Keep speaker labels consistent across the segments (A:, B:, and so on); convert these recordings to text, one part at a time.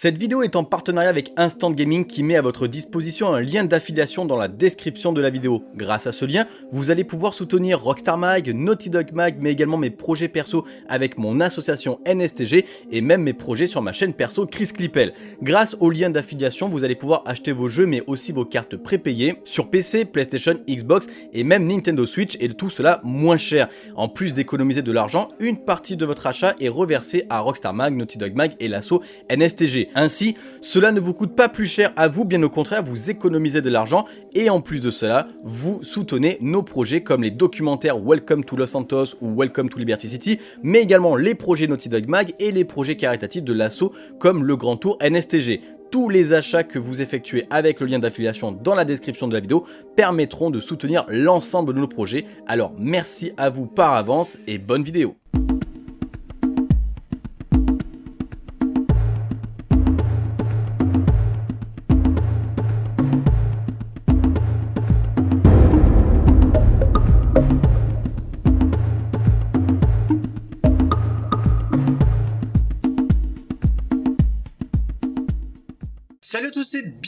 A: Cette vidéo est en partenariat avec Instant Gaming qui met à votre disposition un lien d'affiliation dans la description de la vidéo. Grâce à ce lien, vous allez pouvoir soutenir Rockstar Mag, Naughty Dog Mag, mais également mes projets perso avec mon association NSTG et même mes projets sur ma chaîne perso Chris Clippel. Grâce au lien d'affiliation, vous allez pouvoir acheter vos jeux mais aussi vos cartes prépayées sur PC, PlayStation, Xbox et même Nintendo Switch et tout cela moins cher. En plus d'économiser de l'argent, une partie de votre achat est reversée à Rockstar Mag, Naughty Dog Mag et l'asso NSTG. Ainsi, cela ne vous coûte pas plus cher à vous, bien au contraire, vous économisez de l'argent et en plus de cela, vous soutenez nos projets comme les documentaires Welcome to Los Santos ou Welcome to Liberty City, mais également les projets Naughty Dog Mag et les projets caritatifs de l'assaut comme le Grand Tour NSTG tous les achats que vous effectuez avec le lien d'affiliation dans la description de la vidéo permettront de soutenir l'ensemble de nos projets. Alors merci à vous par avance et bonne vidéo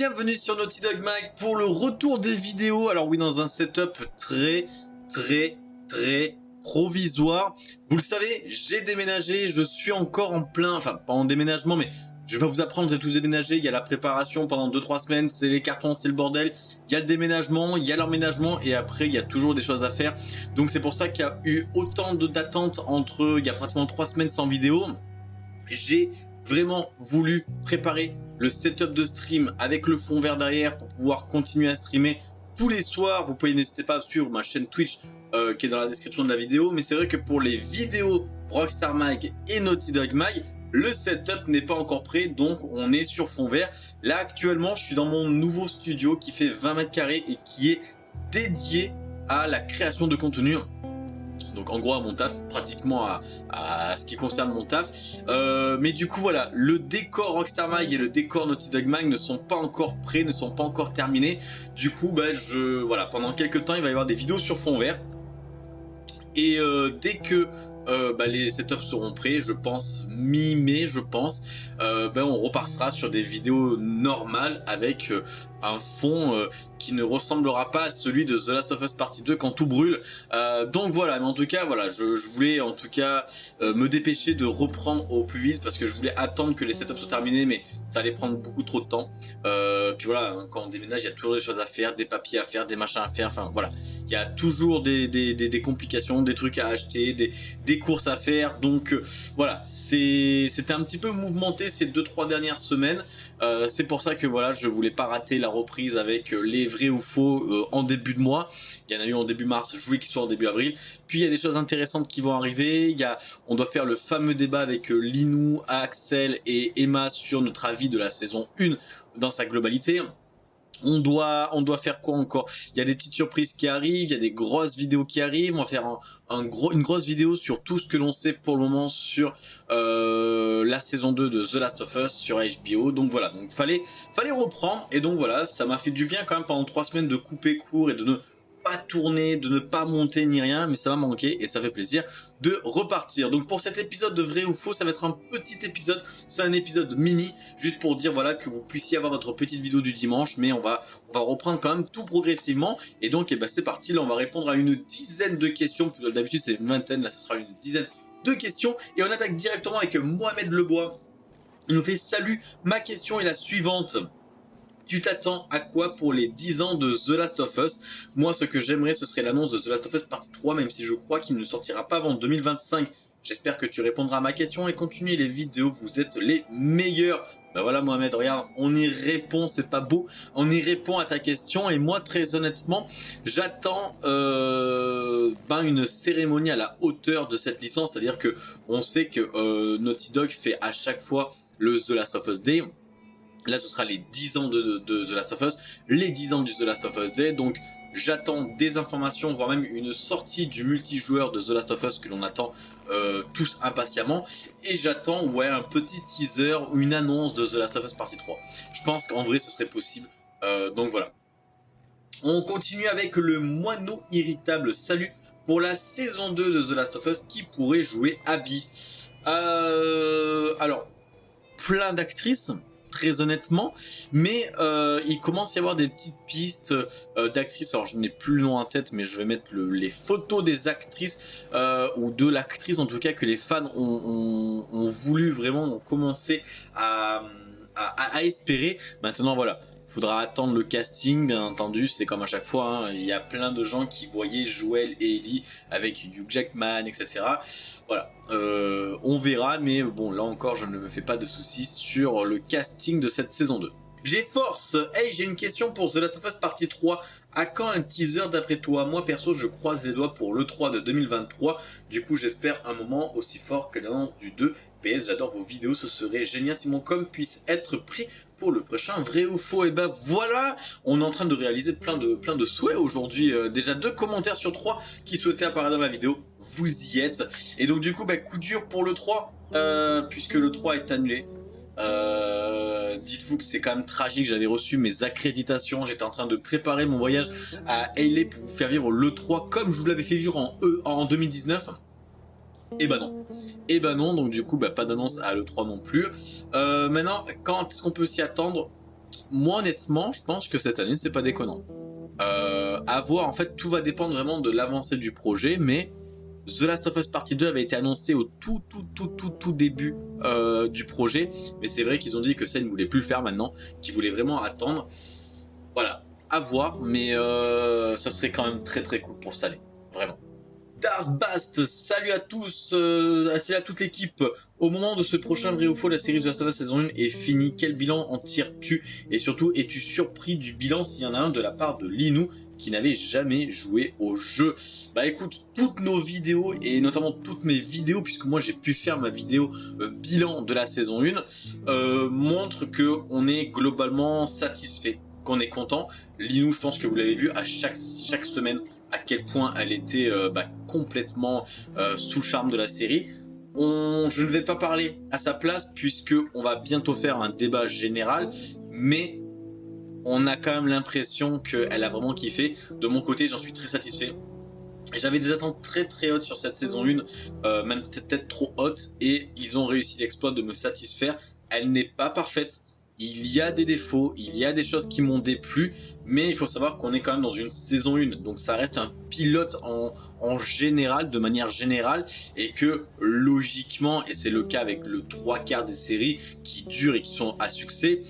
A: bienvenue sur Naughty Dog Mag pour le retour des vidéos. Alors oui, dans un setup très, très, très provisoire. Vous le savez, j'ai déménagé, je suis encore en plein, enfin pas en déménagement, mais je vais pas vous apprendre, vous êtes tous déménagés, il y a la préparation pendant 2-3 semaines, c'est les cartons, c'est le bordel, il y a le déménagement, il y a l'emménagement, et après il y a toujours des choses à faire. Donc c'est pour ça qu'il y a eu autant d'attentes entre, il y a pratiquement 3 semaines sans vidéo. J'ai vraiment voulu préparer le setup de stream avec le fond vert derrière pour pouvoir continuer à streamer tous les soirs. Vous pouvez n'hésiter pas sur ma chaîne Twitch euh, qui est dans la description de la vidéo. Mais c'est vrai que pour les vidéos Rockstar Mag et Naughty Dog Mag, le setup n'est pas encore prêt, donc on est sur fond vert. Là actuellement, je suis dans mon nouveau studio qui fait 20 mètres carrés et qui est dédié à la création de contenu donc en gros à mon taf, pratiquement à, ce qui concerne mon taf. Euh, mais du coup voilà, le décor Rockstar Mag et le décor Naughty Dog Mag ne sont pas encore prêts, ne sont pas encore terminés. Du coup, bah, voilà, pendant quelques temps, il va y avoir des vidéos sur fond vert. Et euh, dès que euh, bah, les setups seront prêts, je pense mi-mai, je pense, ben, on repassera sur des vidéos normales avec un fond euh, qui ne ressemblera pas à celui de The Last of Us Partie 2 quand tout brûle. Euh, donc voilà, mais en tout cas, voilà, je, voulais en tout cas euh, me dépêcher de reprendre au plus vite parce que je voulais attendre que les setups soient terminés, mais ça allait prendre beaucoup trop de temps. puis voilà, hein, quand on déménage, il y a toujours des choses à faire, des papiers à faire, des machins à faire, enfin voilà. Il y a toujours des, complications, des trucs à acheter, des, courses à faire. Donc voilà, c'était un petit peu mouvementé ces 2-3 dernières semaines. c'est pour ça que voilà, je voulais pas rater la reprise avec euh, les vrais ou faux euh, en début de mois. Il y en a eu en début mars, je voulais qu'ils soient en début avril. Puis il y a des choses intéressantes qui vont arriver. On doit faire le fameux débat avec euh, Linou, Axel et Emma sur notre avis de la saison 1 dans sa globalité. On doit, on doit faire quoi encore? Il y a des petites surprises qui arrivent, il y a des grosses vidéos qui arrivent. On va faire une grosse vidéo sur tout ce que l'on sait pour le moment sur euh, la saison 2 de The Last of Us sur HBO. Donc voilà, donc fallait, fallait reprendre. Et donc voilà, ça m'a fait du bien quand même pendant trois semaines de couper court et de ne pas tourner, de ne pas monter ni rien, mais ça m'a manqué et ça fait plaisir de repartir. Donc pour cet épisode de vrai ou faux, ça va être un petit épisode, c'est un épisode mini, juste pour dire voilà que vous puissiez avoir votre petite vidéo du dimanche, mais on va, on va reprendre quand même tout progressivement. Et donc eh ben, c'est parti, là on va répondre à une dizaine de questions, d'habitude c'est une vingtaine, là ce sera une dizaine de questions. Et on attaque directement avec Mohamed Lebois. Il nous fait salut, ma question est la suivante. Tu t'attends à quoi pour les 10 ans de The Last of Us? Moi, ce que j'aimerais, ce serait l'annonce de The Last of Us partie 3, même si je crois qu'il ne sortira pas avant 2025. J'espère que tu répondras à ma question et continuez les vidéos, vous êtes les meilleurs. Ben voilà Mohamed, regarde, on y répond, c'est pas beau, on y répond à ta question et moi très honnêtement, j'attends euh, ben, une cérémonie à la hauteur de cette licence, c'est-à-dire que on sait que euh, Naughty Dog fait à chaque fois le The Last of Us Day, Là, ce sera les 10 ans de, The Last of Us, les 10 ans du The Last of Us Day. Donc, j'attends des informations, voire même une sortie du multijoueur de The Last of Us que l'on attend euh, tous impatiemment. Et j'attends, ouais, un petit teaser ou une annonce de The Last of Us partie 3. Je pense qu'en vrai, ce serait possible. Euh, donc voilà. On continue avec le moineau irritable. Salut pour la saison 2 de The Last of Us qui pourrait jouer Abby. Euh, alors, plein d'actrices très honnêtement, mais euh, il commence à y avoir des petites pistes euh, d'actrices, alors je n'ai plus le nom en tête, mais je vais mettre les photos des actrices, ou de l'actrice en tout cas, que les fans ont, voulu vraiment, ont à espérer. Maintenant voilà, Faudra attendre le casting, bien entendu, c'est comme à chaque fois, hein. il y a plein de gens qui voyaient Joel et Ellie avec Hugh Jackman, etc. Voilà, euh, on verra, mais bon, là encore, je ne me fais pas de soucis sur le casting de cette saison 2. J'ai Force, hey j'ai une question pour The Last of Us partie 3, à quand un teaser d'après toi? Moi perso je croise les doigts pour l'E3 de 2023, du coup j'espère un moment aussi fort que l'annonce du 2. PS j'adore vos vidéos, ce serait génial si mon com puisse être pris le prochain vrai ou faux. Et ben voilà, on est en train de réaliser plein de, plein de souhaits aujourd'hui. Euh, déjà deux commentaires sur trois qui souhaitaient apparaître dans la vidéo, vous y êtes. Et donc du coup, bah, coup dur pour le 3, euh, puisque le 3 est annulé. Euh, dites-vous que c'est quand même tragique, j'avais reçu mes accréditations, j'étais en train de préparer mon voyage à LA pour vous faire vivre le 3 comme je vous l'avais fait vivre en, e, en 2019. Et bah non. Et bah non, donc du coup, bah, pas d'annonce à l'E3 non plus. Euh, maintenant, quand est-ce qu'on peut s'y attendre? Moi, honnêtement, je pense que cette année, c'est pas déconnant. Euh, à voir, en fait, tout va dépendre vraiment de l'avancée du projet, mais The Last of Us Partie 2 avait été annoncé au tout, tout, tout, tout, tout début euh, du projet, mais c'est vrai qu'ils ont dit que ça, ils ne voulaient plus le faire maintenant, qu'ils voulaient vraiment attendre. Voilà, à voir, mais euh, ça serait quand même très très cool pour ça, vraiment. Bast, salut à tous, euh, salut à toute l'équipe. Au moment de ce prochain vrai ou faux, la série de Last of Us saison 1 est finie. Quel bilan en tires-tu? Et surtout, es-tu surpris du bilan s'il y en a un de la part de Linou qui n'avait jamais joué au jeu? Bah écoute, toutes nos vidéos et notamment toutes mes vidéos, puisque moi j'ai pu faire ma vidéo euh, bilan de la saison 1, euh, montrent que on est globalement satisfait, qu'on est content. Linou, je pense que vous l'avez vu à chaque, chaque semaine, à quel point elle était euh, bah, complètement euh, sous charme de la série. Je ne vais pas parler à sa place puisque on va bientôt faire un débat général, mais on a quand même l'impression qu'elle a vraiment kiffé. De mon côté, j'en suis très satisfait. J'avais des attentes très très hautes sur cette saison 1, euh, même peut-être trop hautes, et ils ont réussi l'exploit de me satisfaire. Elle n'est pas parfaite, il y a des défauts, il y a des choses qui m'ont déplu, mais il faut savoir qu'on est quand même dans une saison 1, donc ça reste un pilote en, général, de manière générale, et que logiquement, et c'est le cas avec le trois quarts des séries qui durent et qui sont à succès,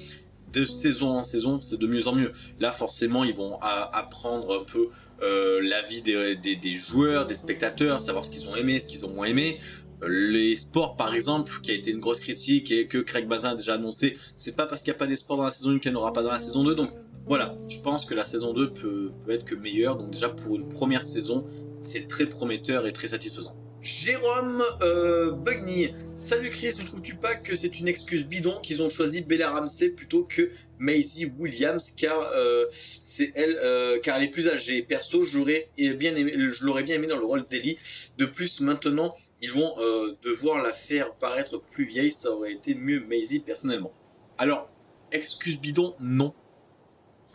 A: de saison en saison, c'est de mieux en mieux. Là, forcément, ils vont apprendre un peu euh, l'avis des, joueurs, des spectateurs, savoir ce qu'ils ont aimé, ce qu'ils ont moins aimé les sports par exemple, qui a été une grosse critique et que Craig Bazin a déjà annoncé, c'est pas parce qu'il n'y a pas des sports dans la saison 1 qu'il n'y en aura pas dans la saison 2, donc voilà, je pense que la saison 2 peut, être que meilleure, donc déjà pour une première saison, c'est très prometteur et très satisfaisant. Jérôme euh, Bugny, salut Chris, ne trouves-tu pas que c'est une excuse bidon qu'ils ont choisi Bella Ramsey plutôt que Maisie Williams car euh, c'est elle euh, car elle est plus âgée. Perso, j'aurais bien aimé, je l'aurais bien aimé dans le rôle d'Ellie. De plus, maintenant, ils vont euh, devoir la faire paraître plus vieille, ça aurait été mieux Maisie personnellement. Alors, excuse bidon, non.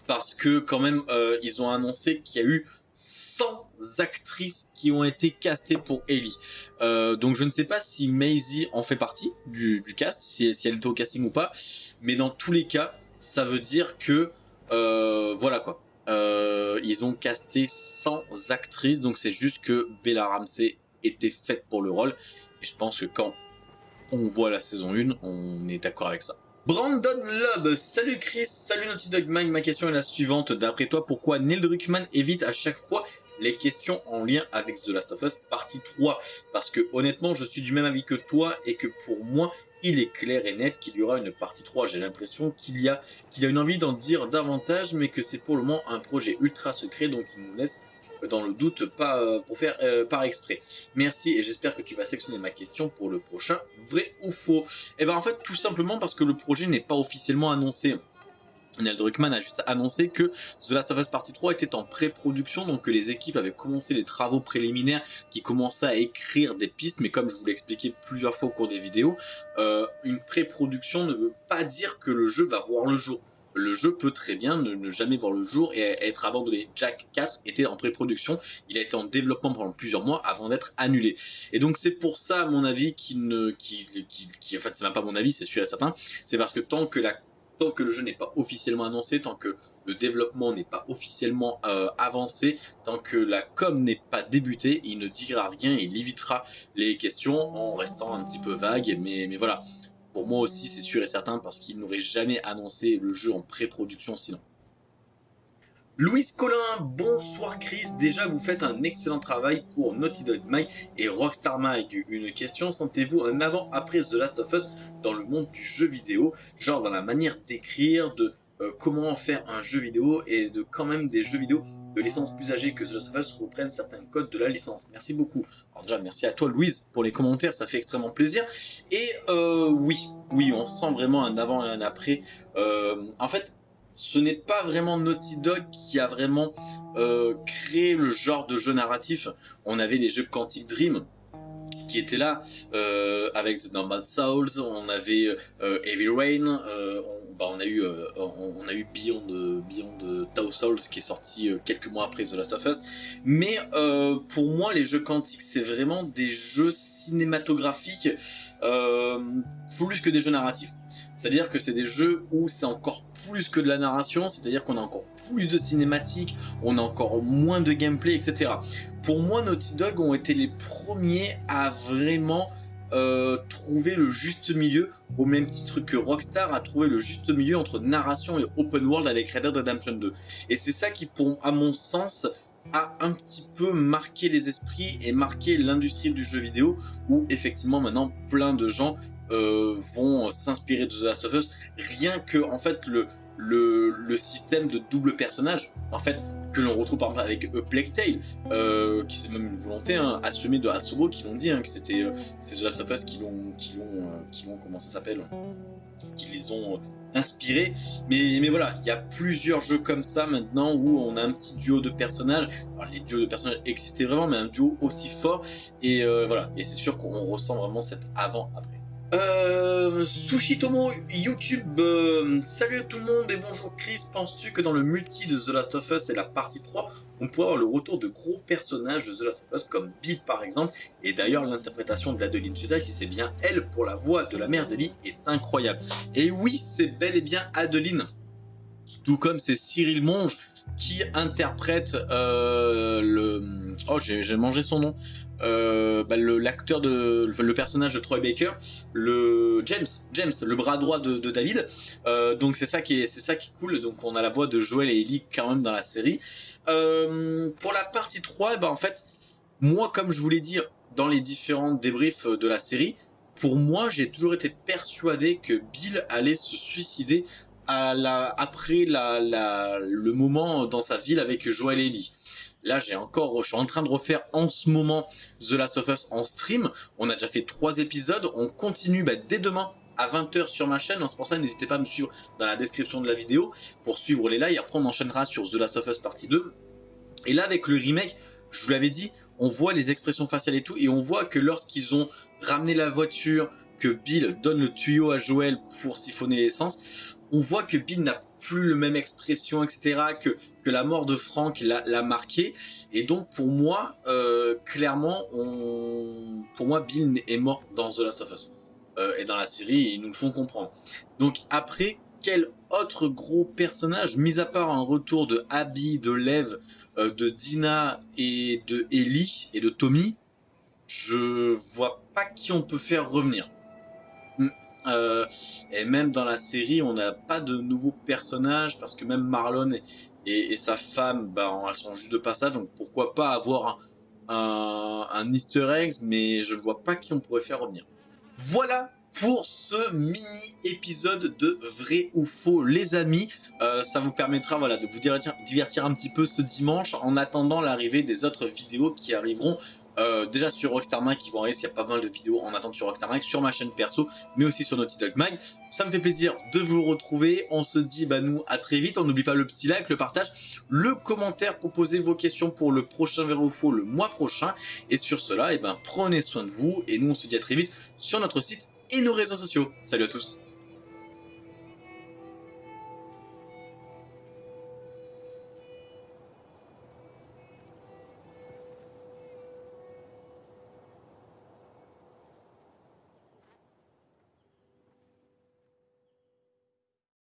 A: Parce que quand même, ils ont annoncé qu'il y a eu 100 actrices qui ont été castées pour Ellie. Euh, donc je ne sais pas si Maisie en fait partie du, cast, si, elle était au casting ou pas. Mais dans tous les cas, ça veut dire que... Euh, voilà quoi. Euh, ils ont casté 100 actrices, donc c'est juste que Bella Ramsey était faite pour le rôle. Et je pense que quand on voit la saison 1, on est d'accord avec ça. Brandon Love, salut Chris, salut Naughty Dog Mike, ma question est la suivante. D'après toi, pourquoi Neil Druckmann évite à chaque fois les questions en lien avec The Last of Us partie 3 Parce que honnêtement, je suis du même avis que toi et que pour moi, il est clair et net qu'il y aura une partie 3. J'ai l'impression qu'il y a qu'il a une envie d'en dire davantage, mais que c'est pour le moment un projet ultra secret, donc il nous laisse dans le doute, pas euh, pour faire euh, par exprès. Merci et j'espère que tu vas sélectionner ma question pour le prochain vrai ou faux. Et eh ben en fait tout simplement parce que le projet n'est pas officiellement annoncé. Neil Druckmann a juste annoncé que The Last of Us Partie 3 était en pré-production, donc que les équipes avaient commencé les travaux préliminaires qui commençaient à écrire des pistes, mais comme je vous l'ai expliqué plusieurs fois au cours des vidéos, euh, une pré-production ne veut pas dire que le jeu va voir le jour le jeu peut très bien ne, jamais voir le jour et être abandonné. Jack 4 était en pré-production, il a été en développement pendant plusieurs mois avant d'être annulé. Et donc c'est pour ça, à mon avis, qui ne, qui, qui en fait c'est même pas mon avis, c'est sûr et certain, c'est parce que tant que la tant que le jeu n'est pas officiellement annoncé, tant que le développement n'est pas officiellement euh, avancé, tant que la com n'est pas débutée, il ne dira rien, il évitera les questions en restant un petit peu vague, mais, mais voilà. Pour moi aussi, c'est sûr et certain, parce qu'il n'aurait jamais annoncé le jeu en pré-production sinon. Louise Collin, bonsoir Chris, déjà vous faites un excellent travail pour Naughty Dog Mag et Rockstar Mag. Une question, sentez-vous un avant-après The Last of Us dans le monde du jeu vidéo, genre dans la manière d'écrire, de euh, comment faire un jeu vidéo et de quand même des jeux vidéo de licence plus âgée que The Last of reprennent certains codes de la licence. Merci beaucoup. Alors déjà, merci à toi Louise pour les commentaires, ça fait extrêmement plaisir. Et euh, oui, oui, on sent vraiment un avant et un après. Euh, en fait, ce n'est pas vraiment Naughty Dog qui a vraiment euh, créé le genre de jeu narratif. On avait les jeux Quantic Dream qui étaient là, euh, avec The Nomad Souls, on avait euh, Heavy Rain, on, bah, on, a eu, on, a eu Beyond, Beyond Tau Souls qui est sorti quelques mois après The Last of Us. Mais pour moi, les jeux Quantic, c'est vraiment des jeux cinématographiques plus que des jeux narratifs. C'est-à-dire que c'est des jeux où c'est encore plus que de la narration, c'est-à-dire qu'on a encore plus de cinématiques, on a encore moins de gameplay, etc. Pour moi, Naughty Dog ont été les premiers à vraiment euh, trouver le juste milieu, au même titre que Rockstar a trouvé le juste milieu entre narration et open world avec Red Dead Redemption 2. Et c'est ça qui, pour, à mon sens, a un petit peu marqué les esprits et marqué l'industrie du jeu vidéo, où effectivement maintenant plein de gens euh, vont s'inspirer de The Last of Us, rien que en fait le, le, système de double personnage, en fait, que l'on retrouve par exemple avec A Plague Tale, euh, qui c'est même une volonté hein, assumée de Asobo, qui l'ont dit, hein, que c'était euh, The Last of Us qui l'ont, qui l'ont, qui l'ont, comment ça s'appelle, qui les ont inspirés. Mais, mais voilà, il y a plusieurs jeux comme ça maintenant où on a un petit duo de personnages. Les duos de personnages existaient vraiment, mais un duo aussi fort. Et voilà, et c'est sûr qu'on ressent vraiment cet avant-après. Euh, Sushitomo YouTube, euh, salut tout le monde et bonjour Chris, penses-tu que dans le multi de The Last of Us et la partie 3, on pourrait avoir le retour de gros personnages de The Last of Us comme Bill par exemple, et d'ailleurs l'interprétation de l'Adeline Jedi, si c'est bien elle pour la voix de la mère d'Ellie, est incroyable. Et oui, c'est bel et bien Adeline, tout comme c'est Cyril Monge qui interprète euh, le... Oh, j'ai mangé son nom euh, bah, l'acteur de le personnage de Troy Baker, le James, James, le bras droit de, David. Euh, donc c'est ça qui est c'est ça qui est cool. Donc on a la voix de Joel et Ellie quand même dans la série. Euh, pour la partie 3, bah en fait, moi comme je vous l'ai dit dans les différents débriefs de la série, pour moi j'ai toujours été persuadé que Bill allait se suicider à la, après la, la, le moment dans sa ville avec Joel et Ellie. Là, j'ai encore, je suis en train de refaire en ce moment The Last of Us en stream. On a déjà fait trois épisodes. On continue bah, dès demain à 20h sur ma chaîne. C'est pour ça, n'hésitez pas à me suivre dans la description de la vidéo pour suivre les lives. Après, on enchaînera sur The Last of Us partie 2. Et là, avec le remake, je vous l'avais dit, on voit les expressions faciales et tout. Et on voit que lorsqu'ils ont ramené la voiture, que Bill donne le tuyau à Joël pour siphonner l'essence, on voit que Bill n'a plus le même expression, etc., que, que la mort de Frank l'a marqué. Et donc, pour moi, euh, clairement, on, pour moi, Bill est mort dans The Last of Us. Euh, et dans la série, ils nous le font comprendre. Donc, après, quel autre gros personnage, mis à part un retour de Abby, de Lev, euh, de Dina et de Ellie et de Tommy, je vois pas qui on peut faire revenir. Euh, et même dans la série, on n'a pas de nouveaux personnages parce que même Marlon et, sa femme, bah, elles sont juste de passage. Donc pourquoi pas avoir un, Easter egg, mais je ne vois pas qui on pourrait faire revenir. Voilà pour ce mini épisode de vrai ou faux les amis euh, ça vous permettra voilà de vous divertir un petit peu ce dimanche en attendant l'arrivée des autres vidéos qui arriveront euh, déjà sur Rockstar Mag qui vont arriver, il y a pas mal de vidéos en attente sur Rockstar sur ma chaîne perso, mais aussi sur Naughty Dog Mag. Ça me fait plaisir de vous retrouver. On se dit bah nous à très vite. On n'oublie pas le petit like, le partage, le commentaire pour poser vos questions pour le prochain Véro Faux le mois prochain. Et sur cela, et eh ben prenez soin de vous et nous on se dit à très vite sur notre site et nos réseaux sociaux. Salut à tous